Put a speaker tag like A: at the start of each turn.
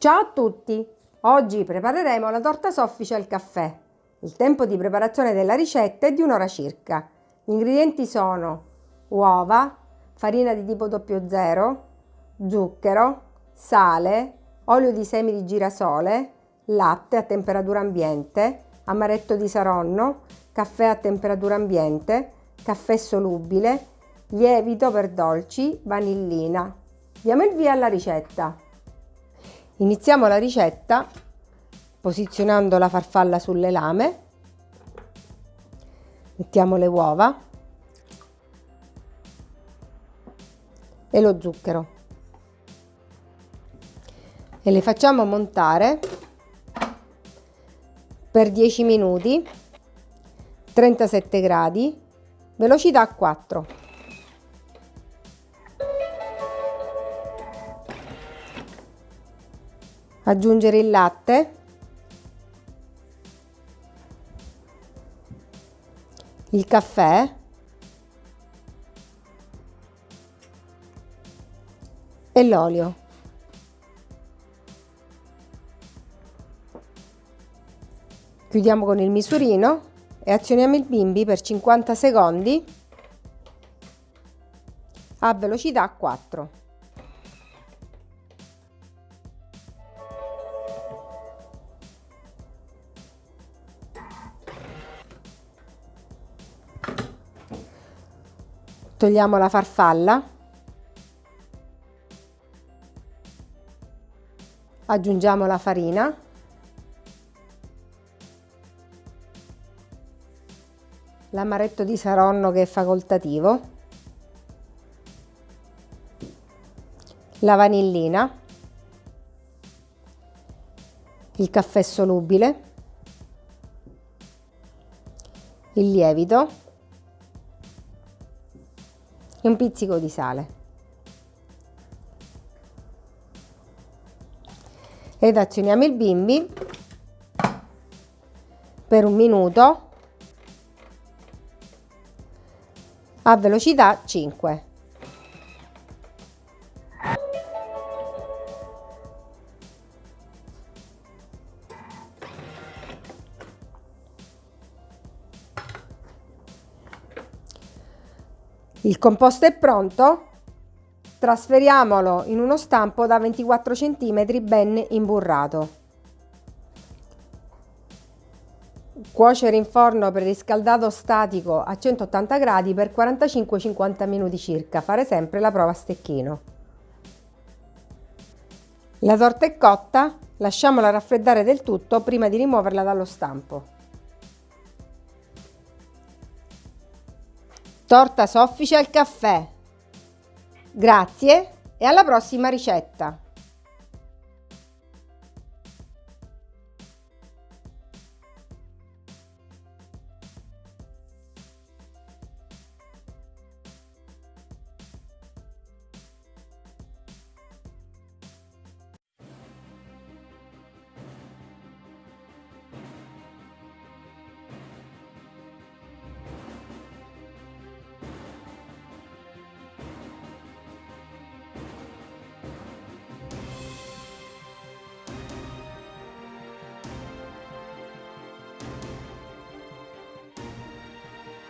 A: Ciao a tutti! Oggi prepareremo la torta soffice al caffè. Il tempo di preparazione della ricetta è di un'ora circa. Gli ingredienti sono uova, farina di tipo 00, zucchero, sale, olio di semi di girasole, latte a temperatura ambiente, amaretto di saronno, caffè a temperatura ambiente, caffè solubile, lievito per dolci, vanillina. Diamo il via alla ricetta. Iniziamo la ricetta posizionando la farfalla sulle lame, mettiamo le uova e lo zucchero. E le facciamo montare per 10 minuti 37 gradi velocità 4 aggiungere il latte. Il caffè. E l'olio. Chiudiamo con il misurino e azioniamo il bimbi per 50 secondi a velocità 4 togliamo la farfalla. Aggiungiamo la farina. L'amaretto di saronno che è facoltativo. La vanillina. Il caffè solubile. Il lievito e un pizzico di sale. Ed azioniamo il bimbi per un minuto a velocità 5. Il composto è pronto? Trasferiamolo in uno stampo da 24 cm ben imburrato. Cuocere in forno preriscaldato statico a 180 gradi per 45-50 minuti circa. Fare sempre la prova a stecchino. La torta è cotta, lasciamola raffreddare del tutto prima di rimuoverla dallo stampo. Torta soffice al caffè. Grazie e alla prossima ricetta!